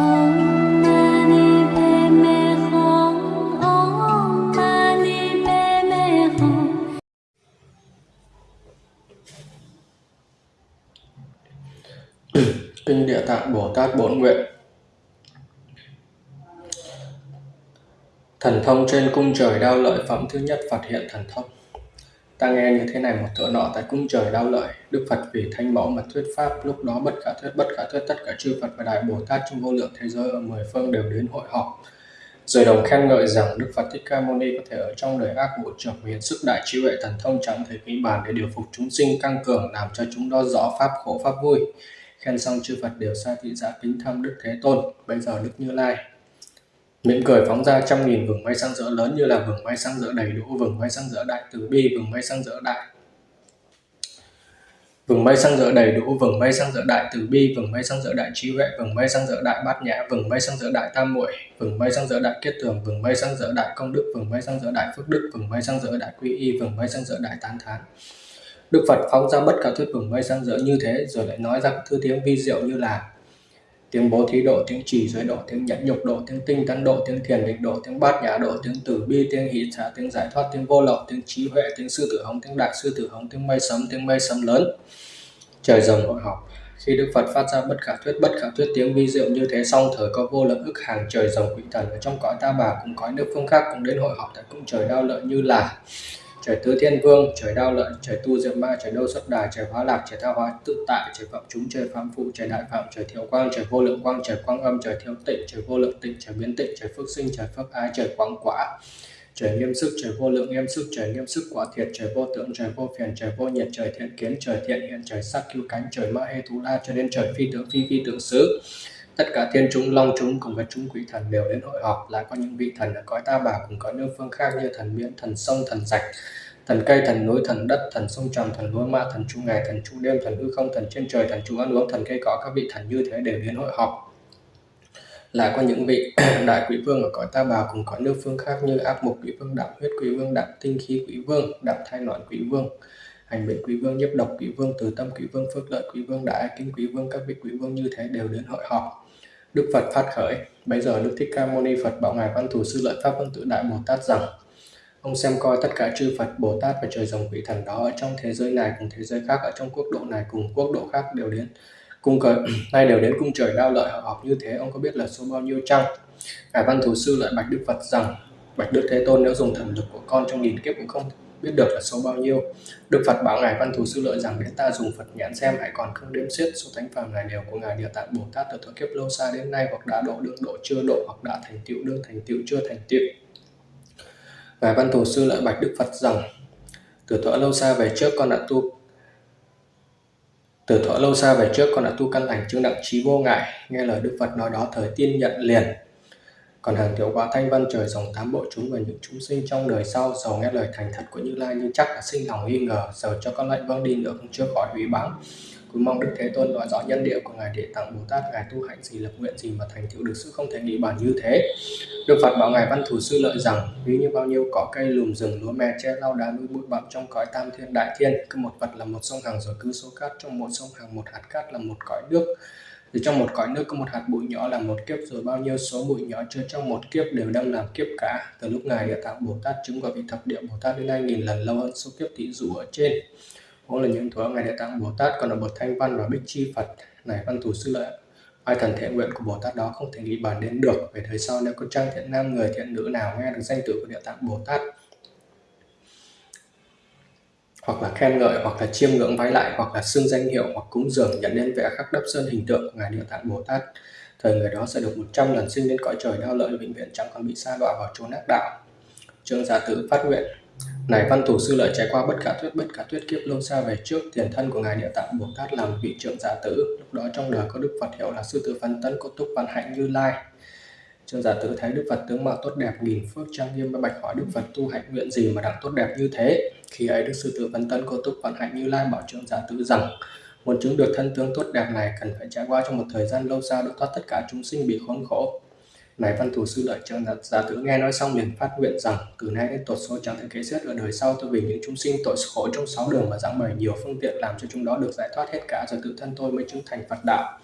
Kinh Địa Tạng Bồ Tát Bốn Nguyện. Thần thông trên cung trời đao lợi phẩm thứ nhất phát hiện thần thông. Ta nghe như thế này một thợ nọ tại cung trời đau lợi. Đức Phật vì thanh mẫu mà thuyết pháp, Lúc đó bất khả thuyết, bất khả thuyết, tất cả chư Phật và Đại Bồ Tát trong vô lượng thế giới ở mười phương đều đến hội họp. Rồi đồng khen ngợi rằng Đức Phật Thích Ca Mâu Ni có thể ở trong đời ác bộ trưởng hiện sức đại trí huệ thần thông chẳng thể nghĩ bàn để điều phục chúng sinh, căng cường, làm cho chúng đó rõ pháp khổ, pháp vui. Khen xong chư Phật đều xa thị giả kính thăm Đức Thế Tôn. Bây giờ Đức Như Lai mỉm cười phóng ra trăm nghìn vầng mây sáng rỡ lớn như là vầng mây sáng rỡ đầy đủ vầng mây sáng rỡ đại từ bi vầng mây sáng rỡ đại vầng mây sáng rỡ đầy đủ vầng mây sáng rỡ đại từ bi vầng mây sáng rỡ đại trí huệ vầng mây sáng rỡ đại bát nhã vầng mây sáng rỡ đại tam muội vầng mây sáng rỡ đại kết tường vầng mây sáng rỡ đại công đức vầng mây sáng rỡ đại phước đức vầng mây sáng rỡ đại quy y vầng mây sáng rỡ đại tán thán Đức Phật phóng ra bất cả thuyết vầng mây sáng rỡ như thế rồi lại nói ra các thứ tiếng vi diệu như là tiếng bố thí độ, tiếng trì giới độ, tiếng nhẫn nhục độ, tiếng tinh tấn độ, tiếng thiền định độ, tiếng bát nhã độ, tiếng tử bi, tiếng hỷ xả, tiếng giải thoát, tiếng vô lậu, tiếng trí huệ, tiếng sư tử hống, tiếng đại sư tử hống, tiếng mây sấm, tiếng mây sấm lớn. Trời rồng hội họp khi Đức Phật phát ra bất khả thuyết bất khả thuyết tiếng vi diệu như thế xong thời có vô lượng ức hàng trời rồng quỷ thần ở trong cõi ta bà cũng cõi nước phương khác cũng đến hội họp tại cung trời đao lợi như là trời tứ thiên vương, trời đao lợi trời tu diệm ma, trời đô xuất đà, trời hóa lạc, trời tha hóa tự tại trời phạm chúng, trời phạm phụ, trời đại phạm, trời thiếu quang, trời vô lượng quang, trời quang âm, trời thiếu tịnh, trời vô lượng tịnh, trời biến tịnh, trời phước sinh, trời phước ái, trời quang quả, trời nghiêm sức, trời vô lượng nghiêm sức, trời nghiêm sức quả thiệt, trời vô tượng, trời vô phiền, trời vô nhiệt, trời thiện kiến, trời thiện hiện, trời sắc cứu cánh, trời ma hê thú la, cho đến trời phi tưởng phi phi tưởng xứ tất cả thiên chúng, long chúng cùng với chúng quỷ thần đều đến hội họp. Lại có những vị thần ở cõi ta bà cùng có nước phương khác như thần biển thần sông, thần rạch, thần cây, thần núi, thần đất, thần sông trầm thần lúa mạ thần chu ngày, thần chu đêm, thần hư không, thần trên trời, thần chu ăn uống, thần cây cỏ. Các vị thần như thế đều đến hội họp. Lại có những vị đại quỷ vương ở cõi ta bà cùng có nước phương khác như áp mục quỷ vương, đạm huyết quỷ vương, đạm tinh khí quỷ vương, đạm thai loạn quỷ vương, hành bệnh quỷ vương, nhiếp độc quỷ vương, từ tâm quỷ vương, phước lợi quỷ vương, đại kinh quỷ vương. Các vị quỷ vương như thế đều đến hội họp đức phật phát khởi. Bây giờ đức thích ca mâu ni phật bảo ngài văn thù sư lợi pháp văn tự đại bồ tát rằng, ông xem coi tất cả chư phật, bồ tát và trời rồng quỷ thần đó ở trong thế giới này cùng thế giới khác, ở trong quốc độ này cùng quốc độ khác đều đến, cung cờ, nay đều đến cung trời đao lợi họ họp như thế. Ông có biết là số bao nhiêu chăng? Ngài văn thù sư lại bạch đức phật rằng, bạch đức thế tôn nếu dùng thần lực của con trong nghìn kiếp cũng không biết được là số bao nhiêu. Đức phật bảo ngài văn thù sư lợi rằng, đến ta dùng phật nhãn xem, hãy còn không đếm xiết số thánh phàm này đều của ngài địa tạng bồ tát từ thuở kiếp lâu xa đến nay, hoặc đã độ được, độ chưa độ, hoặc đã thành tựu đương thành tựu chưa thành tựu. Ngài văn thù sư lợi bạch đức phật rằng, từ thuở lâu xa về trước con đã tu, từ thuở lâu xa về trước con đã tu căn lành chứng đặng trí vô ngại. Nghe lời đức phật nói đó, thời tiên nhận liền còn hàng thiếu quả thanh văn trời dòng tám bộ chúng và những chúng sinh trong đời sau giàu nghe lời thành thật của như lai như chắc là sinh lòng nghi ngờ, giờ cho con lại vâng đi nữa cũng chưa khỏi hủy báng. Cũng mong đức thế tôn nói rõ nhân địa của ngài địa tạng bồ tát, ngài tu hạnh gì lập nguyện gì mà thành tựu được sự không thể nghĩ bàn như thế. Đức phật bảo ngài văn thủ sư lợi rằng, ví như bao nhiêu cỏ cây lùm rừng, lúa mè che lau đá núi bụi bặm trong cõi tam thiên đại thiên, cứ một vật là một sông hàng rồi cứ số cát trong một sông hàng, một hạt cát là một cõi nước thì trong một cõi nước có một hạt bụi nhỏ là một kiếp, rồi bao nhiêu số bụi nhỏ chứa trong một kiếp đều đang làm kiếp cả. Từ lúc ngài địa tạng bồ tát chứng quả vị thập địa bồ tát đến nay nghìn lần, lâu hơn số kiếp tỷ dụ ở trên. Cũng là những thuở ngài địa tạng bồ tát còn ở bậc thanh văn và bích chi phật. Này, văn thủ sư lợi, ai thần thiện nguyện của bồ tát đó không thể nghĩ bàn đến được. Về thời sau, nếu có trang thiện nam người, thiện nữ nào nghe được danh tự của địa tạng bồ tát hoặc là khen ngợi, hoặc là chiêm ngưỡng vái lại, hoặc là xưng danh hiệu, hoặc cúng dường, nhận lên vẽ khắc đắp sơn hình tượng của ngài địa tạng bồ tát. Thời người đó sẽ được 100 lần sinh lên cõi trời đau lợi vĩnh viễn, chẳng còn bị sa đọa vào chốn ác đạo. Trương giả tử phát nguyện, này văn thủ sư lợi trải qua bất cả thuyết, bất cả thuyết kiếp lâu xa về trước, tiền thân của ngài địa tạng bồ tát làm vị trưởng giả tử, lúc đó trong đời có đức phật hiệu là sư tử văn tấn có túc văn hạnh như lai. Trương giả tử thấy Đức Phật tướng mạo tốt đẹp nghìn phước trang nghiêm và bạch hỏi Đức Phật tu hạnh nguyện gì mà đặng tốt đẹp như thế. Khi ấy Đức Sư Tử Văn Tân Cô Túc Vận Hạnh Như Lai bảo Trương giả tử rằng muốn chứng được thân tướng tốt đẹp này cần phải trải qua trong một thời gian lâu xa độ thoát tất cả chúng sinh bị khốn khổ. Này văn thủ sư lợi trương giả, giả tử nghe nói xong liền phát nguyện rằng từ nay đến tột số chẳng thể kế xét ở đời sau tôi vì những chúng sinh tội khổ trong sáu đường mà giảng bày nhiều phương tiện làm cho chúng đó được giải thoát hết cả rồi tự thân tôi mới chứng thành Phật đạo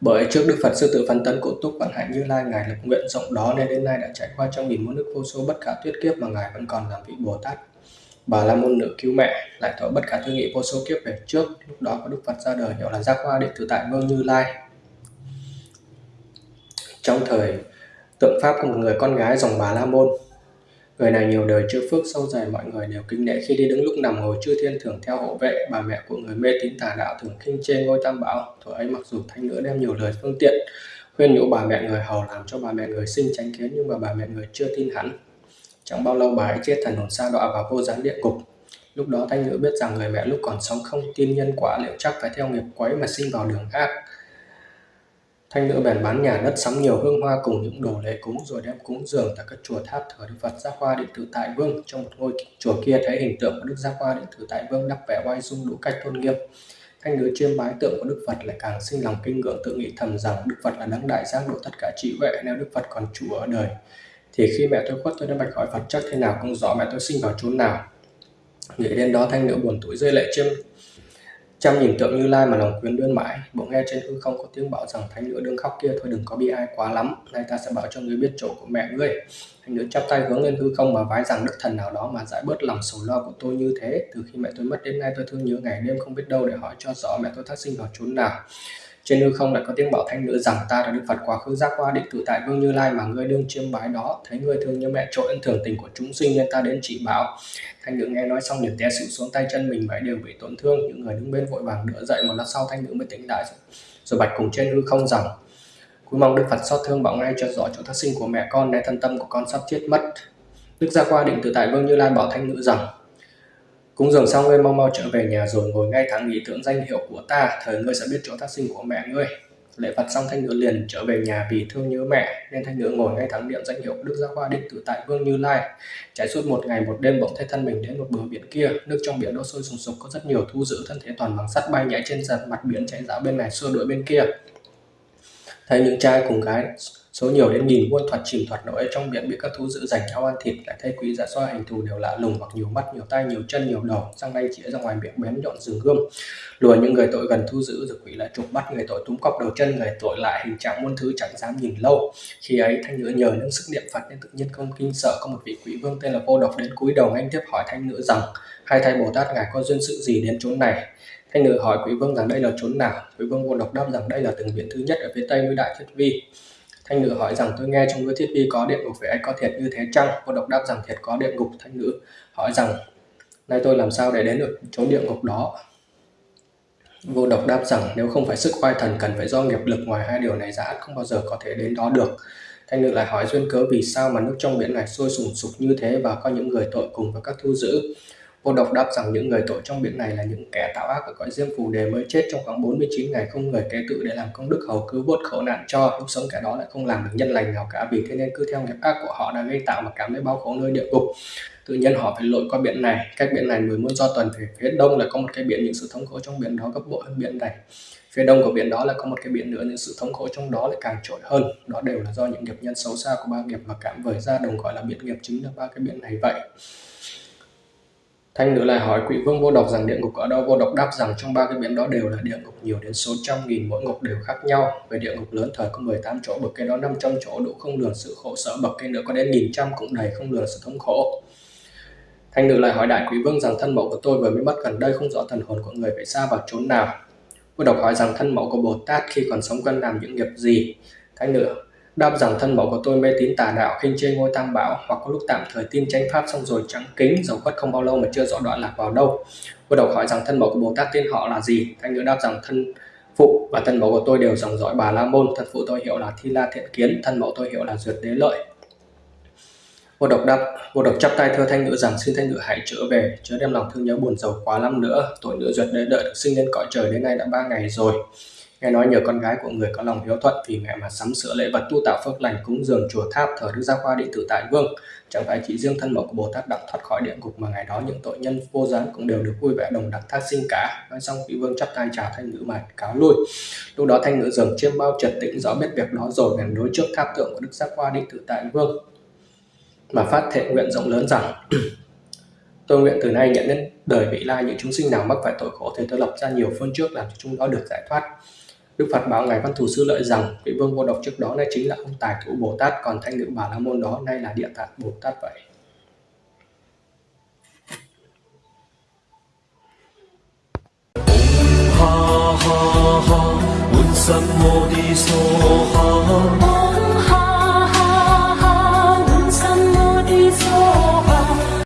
bởi trước Đức Phật Sư Tử Phân Tấn Cổ Túc Vận Hạnh Như Lai, Ngài lập nguyện rộng đó nên đến nay đã trải qua trong nghìn muôn nước vô số bất khả tuyết kiếp mà Ngài vẫn còn làm vị Bồ Tát. Bà La Môn Nữ cứu mẹ lại thọ bất khả thương nghị vô số kiếp về trước lúc đó có Đức Phật ra đời hiệu là Giác Hoa Đệ Tử Tại Vương Như Lai. Trong thời tượng Pháp của một người con gái dòng Bà La Môn Người này nhiều đời chưa phước, sâu dày mọi người đều kính nể. Khi đi đứng lúc nằm ngồi, chư thiên thường theo hộ vệ, bà mẹ của người mê tín tà đạo thường khinh chê ngôi tam bảo. Thuở ấy mặc dù thanh nữ đem nhiều lời phương tiện, khuyên nhủ bà mẹ người hầu làm cho bà mẹ người sinh tránh kiến, nhưng mà bà mẹ người chưa tin hắn chẳng bao lâu bà ấy chết thần hồn sa đọa vào vô gián địa ngục lúc đó thanh nữ biết rằng người mẹ lúc còn sống không tin nhân quả liệu chắc phải theo nghiệp quấy mà sinh vào đường ác. Thanh nữ bèn bán nhà đất sắm nhiều hương hoa cùng những đồ lễ cúng rồi đem cúng dường tại các chùa tháp thờ Đức Phật Giác Hoa Điện Tử Tại Vương. Trong một ngôi chùa kia thấy hình tượng của Đức Giác Hoa Điện Tử Tại Vương đắp vẻ oai dung đủ cách tôn nghiêm. Thanh nữ chiêm bái tượng của Đức Phật lại càng sinh lòng kinh ngưỡng tự nghĩ thầm rằng Đức Phật là đấng đại giác độ tất cả trị vệ nếu Đức Phật còn chủ ở đời. Thì khi mẹ tôi khuất, tôi đã bạch hỏi Phật, chắc thế nào không rõ mẹ tôi sinh vào chốn nào. Nghĩ đến đó, thanh nữ buồn tủi rơi lệ chiêm Chăm nhìn tượng Như Lai mà lòng quyến luyến mãi, bỗng nghe trên hư không có tiếng bảo rằng thánh nữ đương khóc kia thôi đừng có bi ai quá lắm, nay ta sẽ bảo cho ngươi biết chỗ của mẹ ngươi. Thánh nữ chắp tay hướng lên hư không mà vái rằng đức thần nào đó mà giải bớt lòng sầu lo của tôi như thế. Từ khi mẹ tôi mất đến nay tôi thương nhớ ngày đêm không biết đâu để hỏi cho rõ mẹ tôi thác sinh vào chốn nào. Trên hư không lại có tiếng bảo thanh nữ rằng ta là Đức Phật quá khứ giác qua định tự tại vương Như Lai mà ngươi đương chiêm bái đó, thấy ngươi thương như mẹ trội ân thường tình của chúng sinh nên ta đến chỉ bảo. Thanh nữ nghe nói xong liền té xỉu xuống tay chân mình vậy đều bị tổn thương, những người đứng bên vội vàng đỡ dậy một lát sau thanh nữ mới tỉnh lại rồi bạch cùng trên hư không rằng Cúi mong Đức Phật xót thương bảo ngay cho rõ chỗ thất sinh của mẹ con, để thân tâm của con sắp chết mất. Đức Gia Qua định tự tại Vương Như Lai bảo thanh nữ rằng Cúng dường xong ngươi mau mau trở về nhà rồi ngồi ngay thẳng nghĩ tưởng danh hiệu của ta, thời ngươi sẽ biết chỗ thác sinh của mẹ ngươi. Lễ Phật xong thanh nữ liền trở về nhà vì thương nhớ mẹ, nên thanh nữ ngồi ngay thẳng niệm danh hiệu Đức Gia Hoa Định Tử Tại Vương Như Lai. Trải suốt một ngày một đêm bỗng thấy thân mình đến một bờ biển kia, nước trong biển đổ sôi sùng sục có rất nhiều thu giữ thân thể toàn bằng sắt bay nhảy trên giật mặt biển chạy dạo bên này xua đuổi bên kia. Thấy những trai cùng gái Số nhiều đến nghìn muôn thuật chìm thuật nổi trong biển bị các thú dữ giành nhau ăn thịt lại thấy quý giả xoa hình thù đều lạ lùng hoặc nhiều mắt, nhiều tay nhiều chân, nhiều đầu, răng nanh chĩa ra ngoài miệng bén nhọn rừng gươm. Lùa những người tội gần thu giữ rồi quỷ lại chụp bắt người tội túm cọc đầu chân, người tội lại hình trạng muôn thứ chẳng dám nhìn lâu. Khi ấy, thanh nữ nhờ những sức niệm phật nên tự nhiên không kinh sợ, có một vị quỷ vương tên là vô độc đến cúi đầu anh tiếp hỏi thanh nữ rằng hai thầy bồ tát, ngài có duyên sự gì đến chốn này? Thanh nữ hỏi quý vương rằng, đây là chốn nào? Quý vương vô độc đáp rằng, đây là từng viện thứ nhất ở phía tây núi đại thiết vi. Thanh nữ hỏi rằng, tôi nghe trong cái thiết vi có địa ngục, vậy anh có thiệt như thế chăng? Vô độc đáp rằng, thiệt có địa ngục. Thanh nữ hỏi rằng, nay tôi làm sao để đến được chỗ địa ngục đó? Vô độc đáp rằng, nếu không phải sức oai thần cần phải do nghiệp lực ngoài hai điều này ra không bao giờ có thể đến đó được. Thanh nữ lại hỏi, duyên cớ vì sao mà nước trong biển này sôi sùng sục như thế và có những người tội cùng với các thu giữ. Vô độc đáp rằng những người tội trong biển này là những kẻ tạo ác ở cõi diêm phù đề mới chết trong khoảng 49 ngày, không người kế tự để làm công đức hầu cứu vớt khổ nạn cho. Lúc sống kẻ đó lại không làm được nhân lành nào cả, vì thế nên cứ theo nghiệp ác của họ đã gây tạo mà cảm thấy bao khổ nơi địa ngục. Tự nhiên họ phải lội qua biển này. Cách biển này mười muôn do tuần về phía đông là có một cái biển, những sự thống khổ trong biển đó gấp bội hơn biển này. Phía đông của biển đó là có một cái biển nữa, những sự thống khổ trong đó lại càng trội hơn. Đó đều là do những nghiệp nhân xấu xa của ba nghiệp mà cảm vời ra đồng gọi là biển nghiệp chính là ba cái biển này vậy. Thanh nữ lại hỏi quỷ vương vô độc rằng địa ngục ở đâu? Vô độc đáp rằng trong ba cái biển đó đều là địa ngục, nhiều đến số trăm nghìn, mỗi ngục đều khác nhau. Về địa ngục lớn, thời có 18 chỗ, bậc cái đó 500 chỗ, đủ không lường sự khổ sở, bậc cái nữa có đến nghìn trăm cũng đầy không lường sự thống khổ. Thanh nữ lại hỏi đại quỷ vương rằng thân mẫu của tôi vừa mới mất gần đây, không rõ thần hồn của người phải xa vào chốn nào? Vô độc hỏi rằng thân mẫu của Bồ Tát khi còn sống cần làm những nghiệp gì? Thanh nữ đáp rằng thân mẫu của tôi mê tín tà đạo, khinh chê ngôi tam bảo, hoặc có lúc tạm thời tin tranh pháp xong rồi chẳng kính, dầu khuất không bao lâu mà chưa rõ đoạn lạc vào đâu. Cô đầu hỏi rằng thân mẫu của bồ tát tên họ là gì? Thanh nữ đáp rằng thân phụ và thân mẫu của tôi đều dòng dõi bà la môn, thân phụ tôi hiệu là thi la thiện kiến, thân mẫu tôi hiệu là duyệt đế lợi. Vô độc đáp vô độc chắp tay thưa thanh nữ rằng xin thanh nữ hãy trở về, chớ đem lòng thương nhớ buồn giàu quá lắm nữa. Tội nữ duyệt đế lợi được sinh lên cõi trời đến nay đã ba ngày rồi. Nghe nói nhờ con gái của người có lòng hiếu thuận vì mẹ mà sắm sửa lễ vật tu tạo phước lành cúng dường chùa tháp thờ Đức Gia Khoa Điện Tử Tại Vương. Chẳng phải chỉ riêng thân mẫu của Bồ Tát đặng thoát khỏi địa ngục mà ngày đó những tội nhân vô gián cũng đều được vui vẻ đồng đẳng thác sinh cả. Nói xong, vị vương chắp tay chào thanh nữ mà cáo lui. Lúc đó thanh nữ dường chiêm bao trật tĩnh rõ biết việc đó rồi, bèn đối trước tháp tượng của Đức Gia Khoa Điện Tử Tại Vương mà phát thệ nguyện rộng lớn rằng, Tôi nguyện từ nay nhận đến đời vị lai, những chúng sinh nào mắc phải tội khổ thì tôi lập ra nhiều phương trước làm cho chúng đó được giải thoát Đức Phật bảo Ngài Văn Thù Sư Lợi rằng vị vương vô độc trước đó nay chính là ông Tài Thủ Bồ Tát còn thanh nữ Bà La Môn đó nay là Địa Tạng Bồ Tát vậy. Ha ha ha,